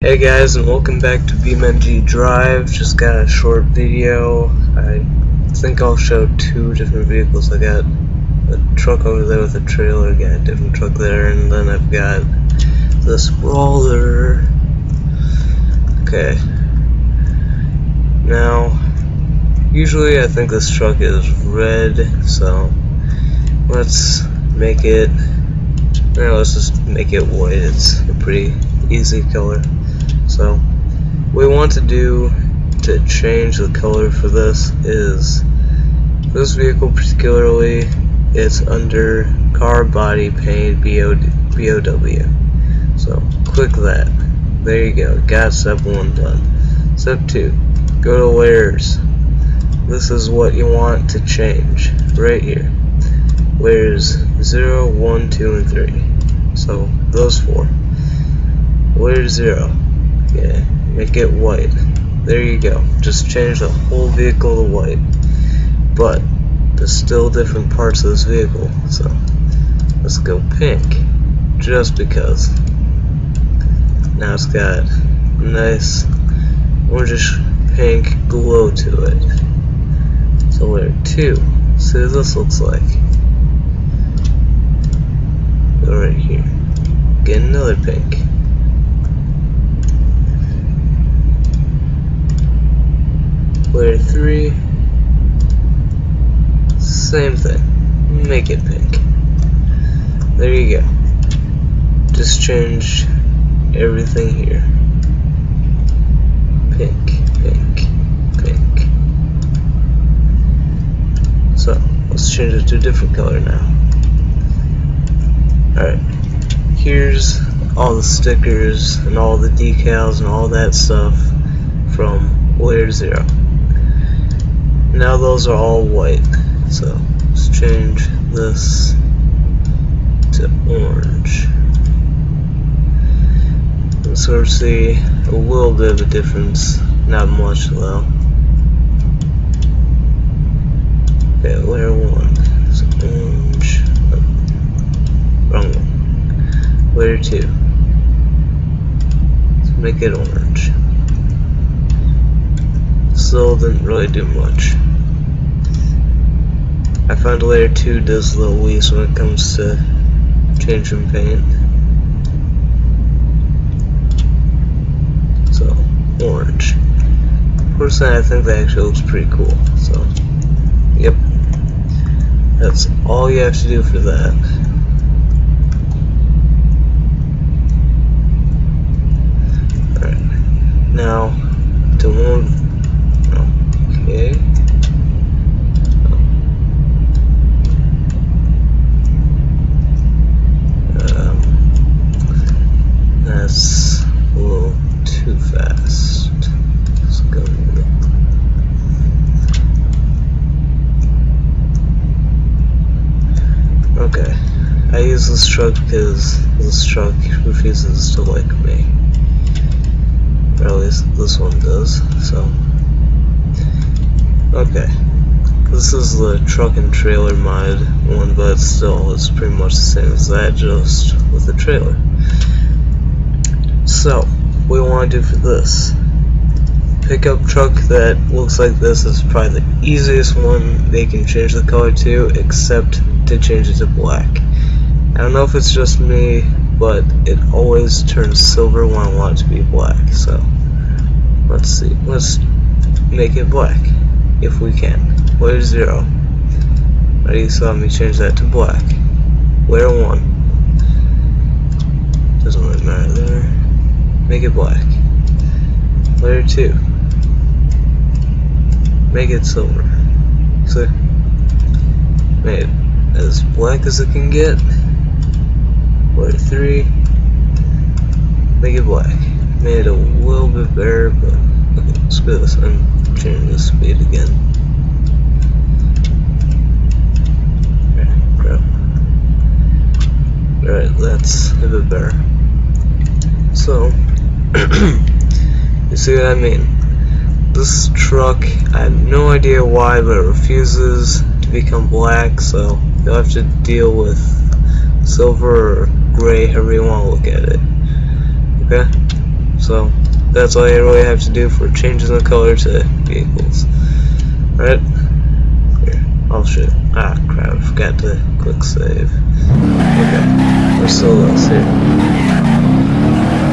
Hey guys and welcome back to BeamNG Drive. Just got a short video. I think I'll show two different vehicles. I got a truck over there with a trailer, got a different truck there, and then I've got the roller. Okay. Now, usually I think this truck is red, so let's make it, no, let's just make it white. It's a pretty easy color. So, what we want to do to change the color for this is, this vehicle particularly, it's under car body paint BOW. So, click that. There you go. Got step 1 done. Step 2. Go to layers. This is what you want to change. Right here. Layers 0, 1, 2, and 3. So, those four. Layer 0 yeah, make it white. There you go. Just change the whole vehicle to white. But there's still different parts of this vehicle, so let's go pink. Just because. Now it's got nice orangish pink glow to it. So layer two. See what this looks like. Go right here. Get another pink. Layer 3, same thing, make it pink. There you go. Just change everything here. Pink, pink, pink. So, let's change it to a different color now. Alright, here's all the stickers and all the decals and all that stuff from layer 0 now those are all white so let's change this to orange. And sort of see a little bit of a difference not much though. Okay layer one so orange. Oh, wrong one. Layer two. Let's make it orange still didn't really do much. I found layer 2 does a little least when it comes to changing paint. So, orange. Personally, I think that actually looks pretty cool. So, yep. That's all you have to do for that. Now, to move Okay. Um, that's a little too fast. Let's go. Okay. I use this truck because this truck refuses to like me. Or at least this one does, so. Okay. This is the truck and trailer mod one, but still, it's pretty much the same as that, just with the trailer. So, what we want to do for this. Pickup truck that looks like this is probably the easiest one they can change the color to, except to change it to black. I don't know if it's just me, but it always turns silver when I want it to be black, so let's see, let's make it black if we can. Layer 0. Ready, so let me change that to black. Layer 1. Doesn't really matter there. Make it black. Layer 2. Make it silver. So, made it as black as it can get. Layer 3. Make it black. Made it a little bit better, but okay, screw this. I'm the speed again. Crap. Alright, that's a bit better. So, you see what I mean? This truck, I have no idea why, but it refuses to become black, so you'll have to deal with silver or gray, however you want to look at it. Okay? So that's all you really have to do for changing the color to vehicles. Alright? I'll show Ah crap, I forgot to click save. Okay, we're still lost here.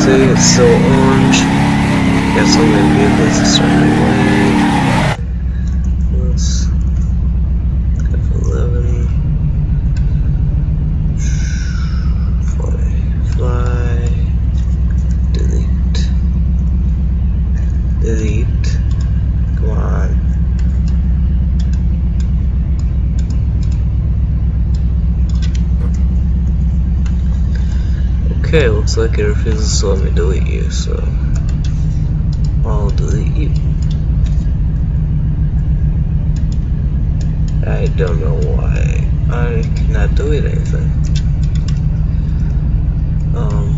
See, it's still orange. Got so many vehicles to start anyway. Let's F11. Fly, fly, delete, delete, come on. Okay, looks like it refuses to let me delete you, so I'll delete you. I don't know why I cannot delete anything. Um,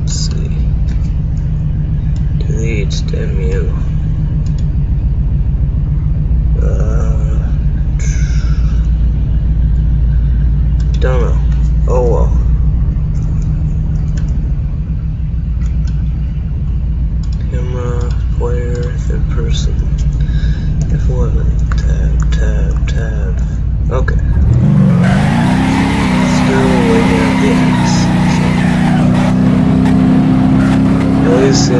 let's see. Delete, damn you. Uh, don't know. Oh well. Camera, player, third person. F11, tab, tab, tab. Okay. Still waiting at the X. At least seems sort of progressed movement still. But we got change the vehicle color. That's important.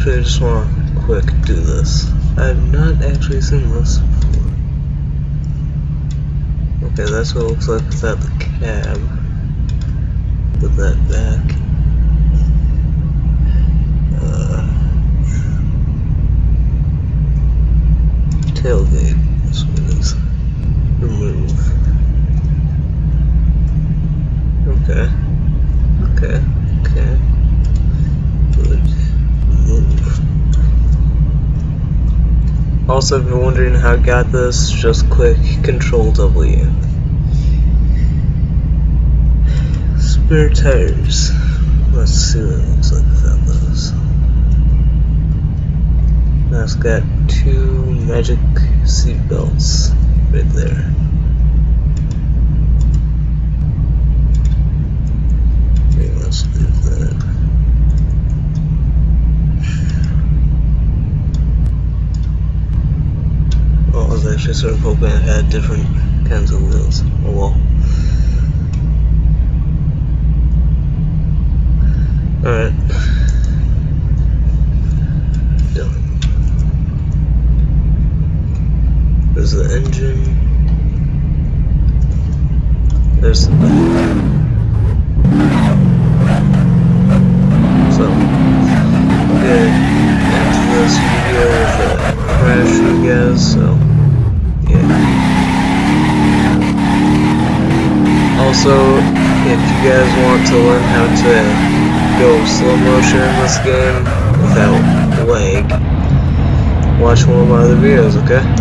Actually, just want to quick do this. I've not actually seen this. Okay, that's what it looks like without the cab. Put that back. Uh, tailgate. That's what it is. Remove. Okay. Okay. Okay. Good. Remove. Also, if you're wondering how I got this, just click Control W. Spare tires. Let's see what it looks like without those. Now it's got two magic seat belts right there. Okay, let's leave that. I was actually sort of hoping I had different kinds of wheels. Oh well. Alright. Done. There's the engine. There's the you guys want to learn how to go slow motion in this game without lag, watch one of my other videos, okay?